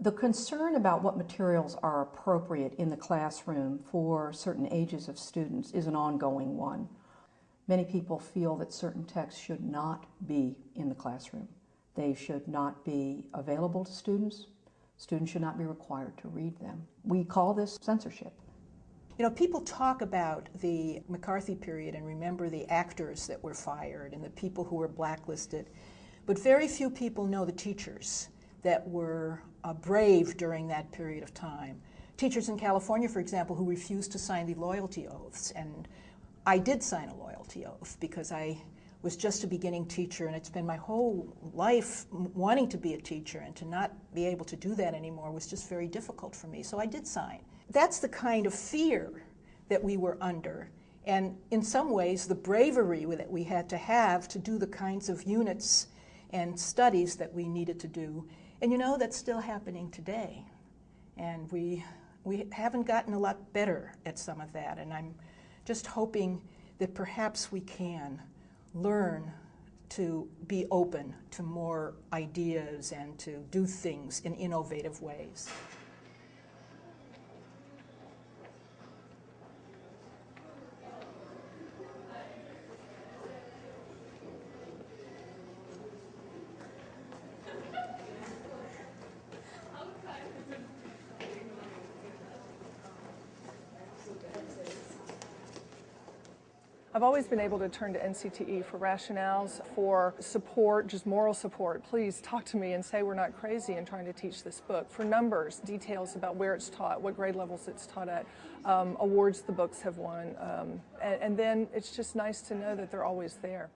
The concern about what materials are appropriate in the classroom for certain ages of students is an ongoing one. Many people feel that certain texts should not be in the classroom. They should not be available to students. Students should not be required to read them. We call this censorship. You know, people talk about the McCarthy period and remember the actors that were fired and the people who were blacklisted, but very few people know the teachers that were uh, brave during that period of time. Teachers in California, for example, who refused to sign the loyalty oaths. And I did sign a loyalty oath because I was just a beginning teacher and it's been my whole life wanting to be a teacher and to not be able to do that anymore was just very difficult for me. So I did sign. That's the kind of fear that we were under. And in some ways, the bravery that we had to have to do the kinds of units and studies that we needed to do. And you know, that's still happening today. And we, we haven't gotten a lot better at some of that. And I'm just hoping that perhaps we can learn to be open to more ideas and to do things in innovative ways. I've always been able to turn to NCTE for rationales, for support, just moral support. Please talk to me and say we're not crazy in trying to teach this book. For numbers, details about where it's taught, what grade levels it's taught at, um, awards the books have won. Um, and, and then it's just nice to know that they're always there.